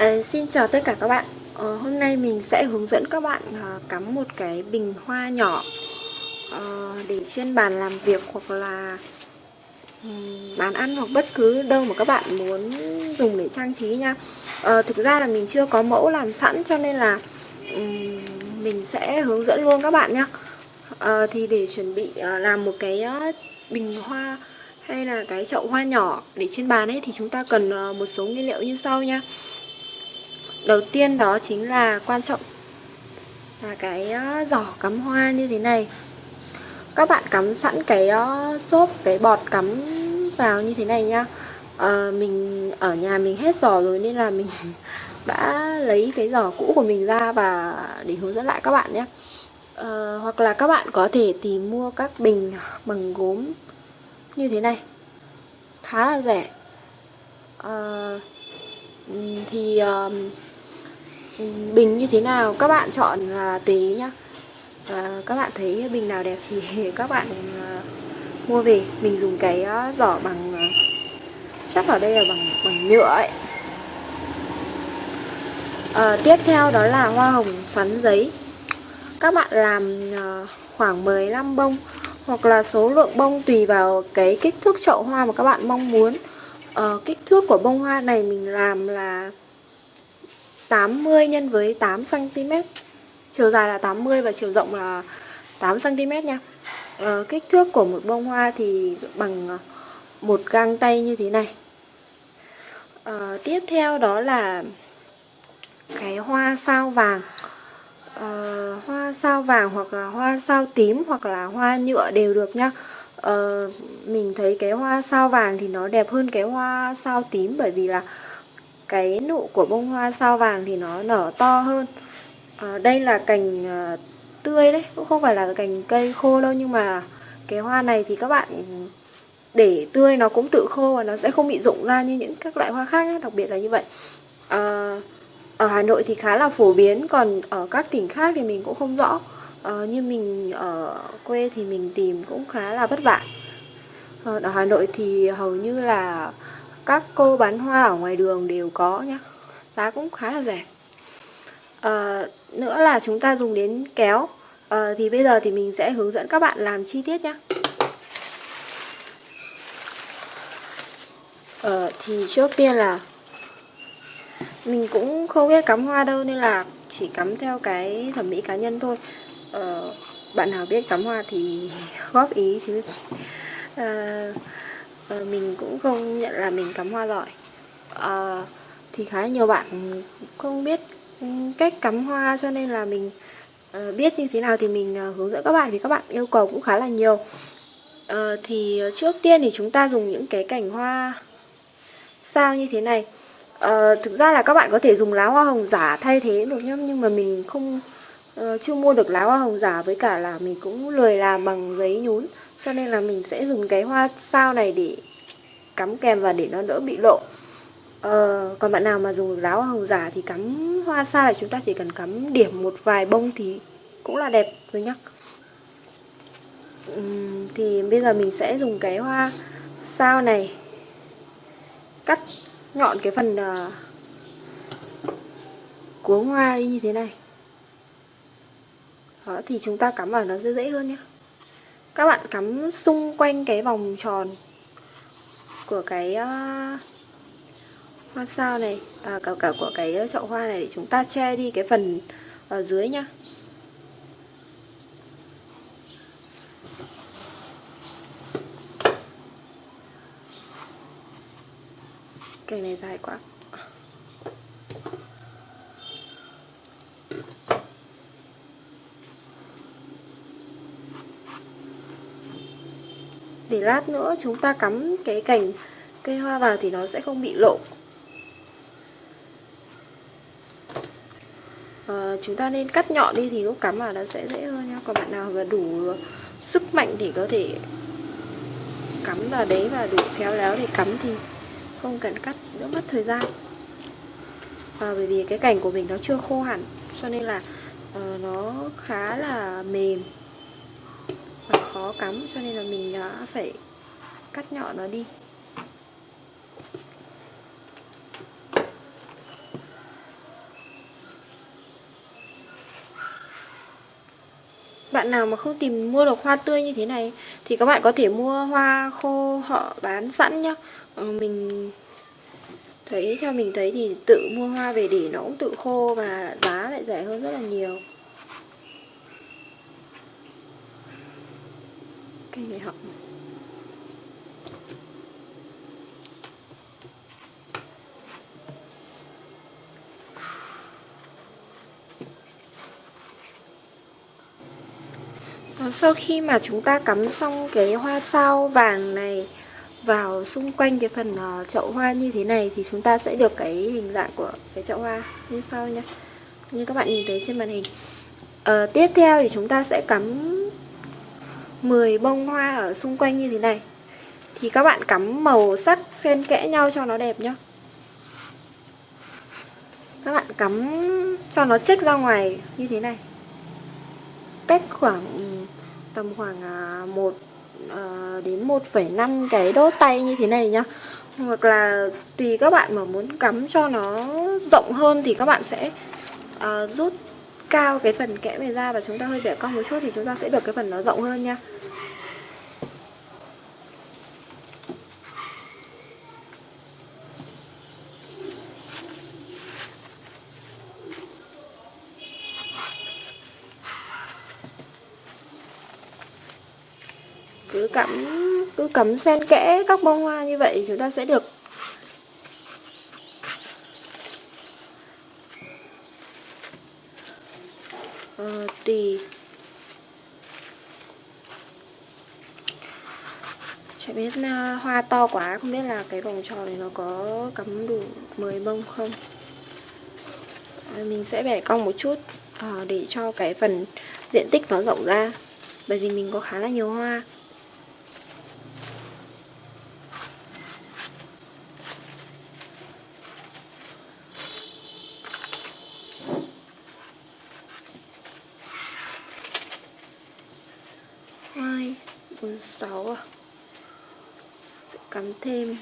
À, xin chào tất cả các bạn. À, Hôm nay mình sẽ hướng dẫn các bạn à, cắm một cái bình hoa nhỏ à, Để trên bàn làm việc hoặc là um, bàn ăn hoặc bất cứ đâu mà các bạn muốn dùng để trang trí nha. À, Thực ra là mình chưa có mẫu làm sẵn cho nên là um, mình sẽ hướng dẫn luôn các bạn nhé à, Thì để chuẩn bị à, làm một cái uh, bình hoa hay là cái chậu hoa nhỏ để trên bàn ấy thì chúng ta cần uh, một số nguyên liệu như sau nha Đầu tiên đó chính là quan trọng là cái ờ, giỏ cắm hoa như thế này. Các bạn cắm sẵn cái ờ, xốp, cái bọt cắm vào như thế này nhá. à, Mình ở nhà mình hết giỏ rồi nên là mình đã lấy cái giỏ cũ của mình ra và để hướng dẫn lại các bạn nhé. À, Hoặc là các bạn có thể tìm mua các bình bằng gốm như thế này. Khá là rẻ. À, Thì uh, bình như thế nào? Các bạn chọn là tùy ý nhá. À, các bạn thấy bình nào đẹp thì các bạn à, mua về. Mình dùng cái à, giỏ bằng à, chắc ở đây là bằng bằng nhựa ấy. À, tiếp theo đó là hoa hồng xoắn giấy. Các bạn làm à, khoảng 15 bông hoặc là số lượng bông tùy vào cái kích thước chậu hoa mà các bạn mong muốn. À, kích thước của bông hoa này mình làm là 80 nhân với 8 cm. Chiều dài là 80 và chiều rộng là 8 cm nha. À, kích thước của một bông hoa thì bằng ờ, một gang tay như thế này. À, tiếp theo đó là cái hoa sao vàng. À, hoa sao vàng hoặc là hoa sao tím hoặc là hoa nhựa đều được nhá. Ờ, mình thấy cái hoa sao vàng thì nó đẹp hơn cái hoa sao tím bởi vì là cái nụ của bông hoa sao vàng thì nó nở to hơn. À, đây là cành à, tươi đấy cũng không phải là cành cây khô đâu nhưng mà cái hoa này thì các bạn để tươi nó cũng tự khô và nó sẽ không bị rụng ra như những các loại hoa khác nhé, đặc biệt là như vậy. À, ở Hà Nội thì khá là phổ biến còn ở các tỉnh khác thì mình cũng không rõ. À, như mình ở quê thì mình tìm cũng khá là vất vả. Ờ, ở Hà Nội thì hầu như là các cô bán hoa ở ngoài đường đều có nhá. Giá cũng khá là rẻ. À, nữa là chúng ta dùng đến kéo. À, thì bây giờ thì mình sẽ hướng dẫn các bạn làm chi tiết nhá. À, thì trước tiên là mình cũng không biết cắm hoa đâu nên là chỉ cắm theo cái thẩm mỹ cá nhân thôi. À, bạn nào biết cắm hoa thì góp ý chứ. À, Ờ, mình cũng không nhận là mình cắm hoa giỏi. À, thì khá nhiều bạn không biết cách cắm hoa cho nên là mình uh, biết như thế nào thì mình uh, hướng dẫn các bạn vì các bạn yêu cầu cũng khá là nhiều. Uh, thì trước tiên thì chúng ta dùng những cái cành hoa sao như thế này. Uh, thực ra là các bạn có thể dùng lá hoa hồng giả thay thế được nhá nhưng mà mình không uh, chưa mua được lá hoa hồng giả với cả là mình cũng lười làm bằng giấy nhún cho nên là mình sẽ dùng cái hoa sao này để cắm kèm và để nó đỡ bị lộ. Ờ, Còn bạn nào mà dùng lá hoa hồng giả thì cắm hoa sao là chúng ta chỉ cần cắm điểm một vài bông thì cũng là đẹp rồi nhá. Uhm, Thì bây giờ mình sẽ dùng cái hoa sao này. Cắt nhọn cái phần uh, cuống hoa đi như thế này. Đó thì chúng ta cắm vào nó sẽ dễ hơn nhé các bạn cắm xung quanh cái vòng tròn của cái uh, hoa sao này à, cả cả của cái chậu hoa này để chúng ta che đi cái phần ở dưới nhá. Cây này dài quá. Để lát nữa chúng ta cắm cái cành cây hoa vào thì nó sẽ không bị lộ. À, chúng ta nên cắt nhọn đi thì lúc cắm vào nó sẽ dễ hơn nhá. Còn bạn nào mà đủ sức mạnh thì có thể cắm vào đấy và đủ khéo léo để cắm thì không cần cắt đỡ mất thời gian. À, bởi vì cái cành của mình nó chưa khô hẳn cho nên là uh, nó khá là mềm khó cắm, cho nên là mình đã phải cắt nhỏ nó đi. Bạn nào mà không tìm mua được hoa tươi như thế này thì các bạn có thể mua hoa khô họ bán sẵn nhá. Ờ, mình thấy, theo mình thấy thì tự mua hoa về để nó cũng tự khô và giá lại rẻ hơn rất là nhiều. Cái này học ờ, sau khi mà chúng ta cắm xong cái hoa sao vàng này vào xung quanh cái phần ờ, chậu hoa như thế này thì chúng ta sẽ được cái hình dạng của cái chậu hoa như sau nhé như các bạn nhìn thấy trên màn hình. À, tiếp theo thì chúng ta sẽ cắm 10 bông hoa ở xung quanh như thế này. Thì các bạn cắm màu sắc xen kẽ nhau cho nó đẹp nhá. Các bạn cắm cho nó chết ra ngoài như thế này. Cách khoảng tầm khoảng à, 1 à, đến 1,5 cái đốt tay như thế này nhá. Hoặc là tùy các bạn mà muốn cắm cho nó rộng hơn thì các bạn sẽ uh, rút cao cái phần kẽ này ra và chúng ta hơi bẻ cong một chút thì chúng ta sẽ được cái phần nó rộng hơn nha. Cứ cắm cứ cắm xen kẽ các bông hoa như vậy chúng ta sẽ được ờ, tùy Chả biết uh, hoa to quá Không biết là cái vòng tròn này nó có cắm đủ 10 bông không? À, Mình sẽ bẻ cong một chút uh, Để cho cái phần diện tích nó rộng ra Bởi vì mình có khá là nhiều hoa. Hai bốn sáu à? Cắm thêm.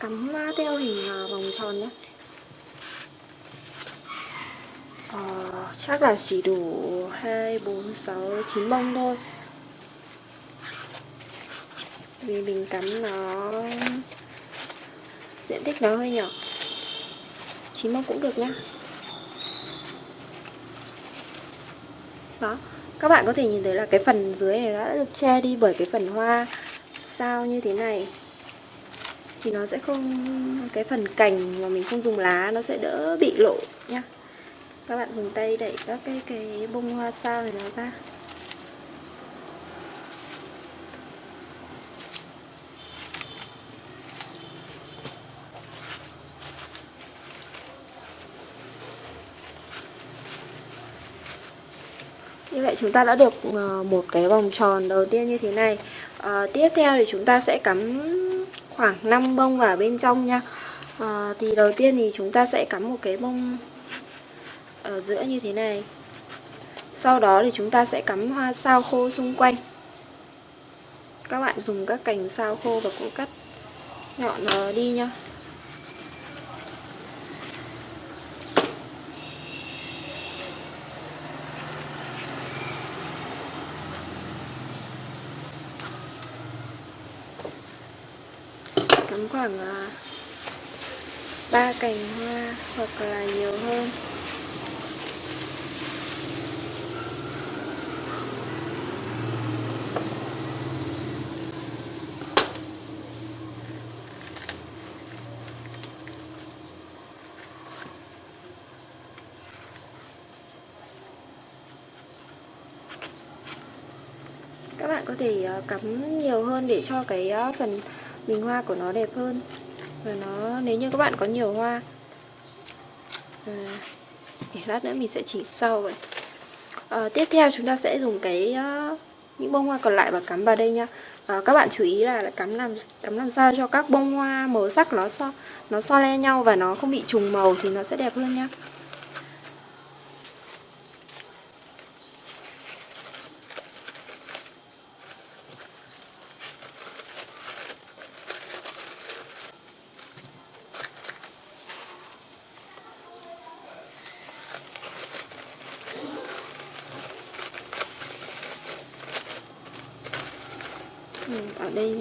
Cắm theo hình à, vòng tròn nhé. Ờ, chắc là chỉ đủ hai bốn sáu chín bông thôi. Vì mình cắm nó diện tích nó hơi nhỏ chín mông cũng được nhá. Đó, các bạn có thể nhìn thấy là cái phần dưới này đã được che đi bởi cái phần hoa sao như thế này. Thì nó sẽ không, cái phần cành mà mình không dùng lá nó sẽ đỡ bị lộ nhá. Các bạn dùng tay đẩy các cái cái bông hoa sao này nó ra. Như vậy chúng ta đã được ờ, một cái vòng tròn đầu tiên như thế này. À, Tiếp theo thì chúng ta sẽ cắm khoảng 5 bông vào bên trong nha. À, Thì đầu tiên thì chúng ta sẽ cắm một cái bông ở giữa như thế này. Sau đó thì chúng ta sẽ cắm hoa sao khô xung quanh. Các bạn dùng các cành sao khô và cũng cắt nhọn đi nha cắm khoảng à, ba cành hoa hoặc là nhiều hơn. Các bạn có thể à, cắm nhiều hơn để cho cái à, phần bình hoa của nó đẹp hơn. Và nó nếu như các bạn có nhiều hoa à, để lát nữa mình sẽ chỉ sau vậy. À, tiếp theo chúng ta sẽ dùng cái uh, những bông hoa còn lại và cắm vào đây nha à, các bạn chú ý là cắm làm cắm làm sao cho các bông hoa màu sắc nó so nó so le nhau và nó không bị trùng màu thì nó sẽ đẹp hơn nhá đây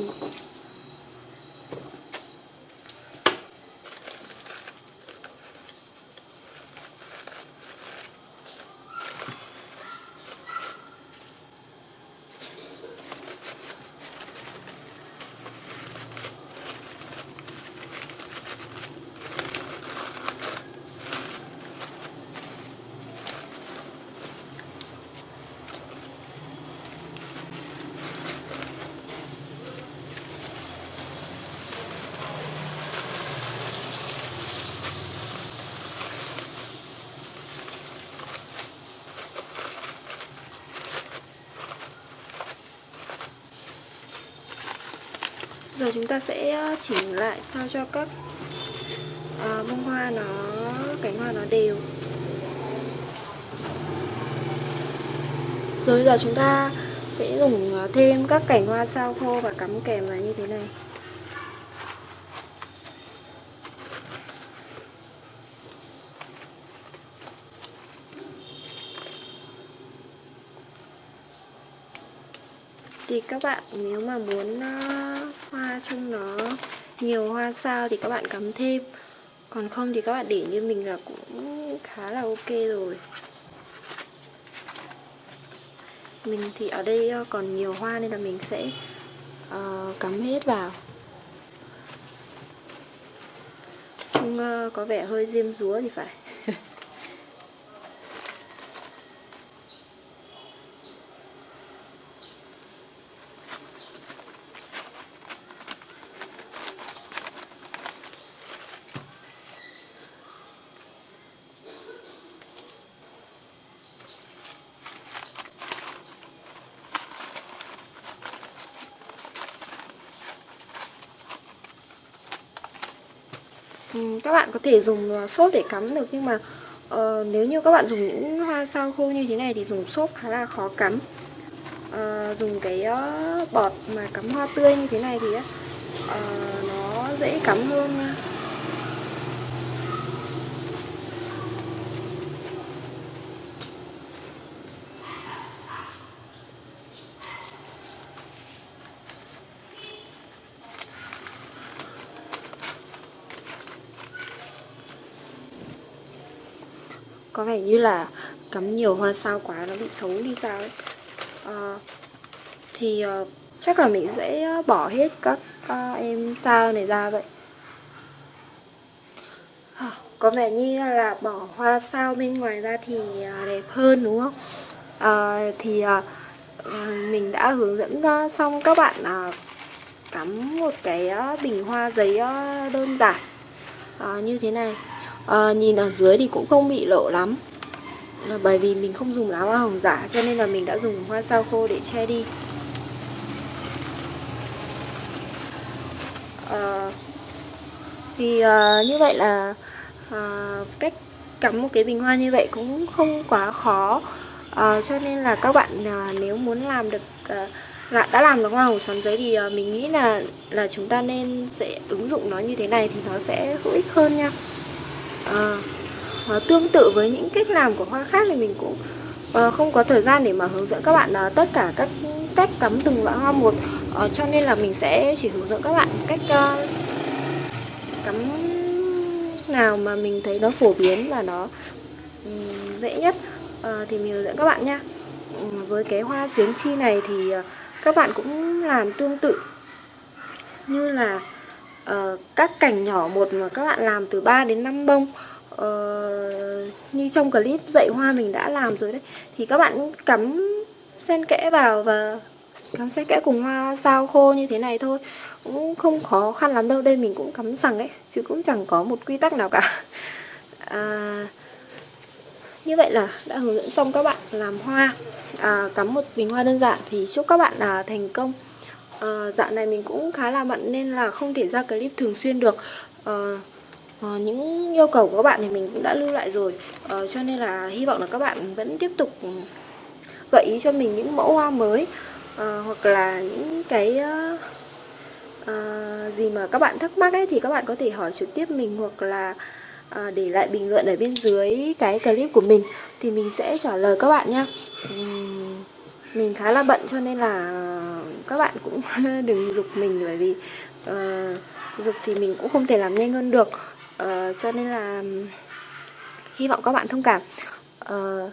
thì Giờ chúng ta sẽ ờ, chỉnh lại sao cho các uh, bông hoa nó cánh hoa nó đều. Rồi giờ chúng ta sẽ dùng ờ, thêm các cành hoa sao khô và cắm kèm vào như thế này. Thì các bạn nếu mà muốn hoa trông nó nhiều hoa sao thì các bạn cắm thêm. Còn không thì các bạn để như mình là cũng khá là ok rồi. Mình thì ở đây ờ, còn nhiều hoa nên là mình sẽ uh, cắm hết vào. Trông uh, ờ, có vẻ hơi diêm rúa thì phải. Ừ, các bạn có thể dùng ờ, xốp để cắm được nhưng mà uh, nếu như các bạn dùng những hoa sao khô như thế này thì dùng xốp khá là khó cắm. Uh, dùng cái uh, bọt mà cắm hoa tươi như thế này thì uh, nó dễ cắm hơn nha có vẻ như là cắm nhiều hoa sao quá nó bị xấu đi sao ấy. À, thì uh, chắc là mình sẽ ờ, bỏ hết các uh, em sao này ra vậy. À, có vẻ như là bỏ hoa sao bên ngoài ra thì uh, đẹp hơn đúng không? À, thì uh, mình đã hướng dẫn uh, xong các bạn uh, cắm một cái uh, bình hoa giấy uh, đơn giản. Uh, như thế này à, nhìn ở dưới thì cũng không bị lộ lắm. Là bởi vì mình không dùng lá hoa hồng giả cho nên là mình đã dùng hoa sao khô để che đi. À, thì à, như vậy là à, cách cắm một cái bình hoa như vậy cũng không quá khó. À, cho nên là các bạn à, nếu muốn làm được à, là đã làm được hoa hồng xoắn giấy thì à, mình nghĩ là là chúng ta nên sẽ ứng dụng nó như thế này thì nó sẽ hữu ích hơn nha à, à, tương tự với những cách làm của hoa khác thì mình cũng à, không có thời gian để mà hướng dẫn các bạn à, tất cả các cách cắm từng loại hoa một. À, cho nên là mình sẽ chỉ hướng dẫn các bạn cách à, cắm nào mà mình thấy nó phổ biến và nó um, dễ nhất. À, thì mình hướng dẫn các bạn nha. Với cái hoa xuyến chi này thì các bạn cũng làm tương tự. Như là các cành nhỏ một mà các bạn làm từ 3 đến 5 bông. Uh, như trong clip dạy hoa mình đã làm rồi đấy. Thì các bạn cắm sen kẽ vào và cắm sen kẽ cùng hoa sao khô như thế này thôi. Cũng không khó khăn lắm đâu đây mình cũng cắm sẵn ấy chứ cũng chẳng có một quy tắc nào cả. À, như vậy là đã hướng dẫn xong các bạn làm hoa. À, cắm một bình hoa đơn giản thì chúc các bạn à, thành công uh, dạo này mình cũng khá là bận nên là không thể ra clip thường xuyên được. Uh, uh, những yêu cầu của các bạn thì mình cũng đã lưu lại rồi. Uh, cho nên là hy vọng là các bạn vẫn tiếp tục gợi ý cho mình những mẫu hoa mới uh, hoặc là những cái à, gì mà các bạn thắc mắc ấy thì các bạn có thể hỏi trực tiếp mình hoặc là à, để lại bình luận ở bên dưới cái clip của mình thì mình sẽ trả lời các bạn nha. Uhm, mình khá là bận cho nên là các bạn cũng đừng dục mình bởi vì ờ, uh, dục thì mình cũng không thể làm nhanh hơn được. Uh, cho nên là hy vọng các bạn thông cảm. Uh,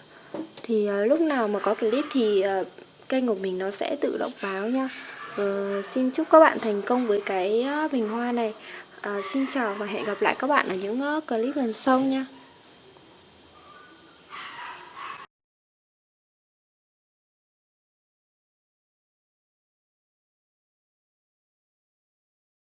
thì uh, lúc nào mà có clip thì uh, kênh của mình nó sẽ tự động báo nha. Uh, xin chúc các bạn thành công với cái uh, bình hoa này. Uh, xin chào và hẹn gặp lại các bạn ở những uh, clip lần sau nha.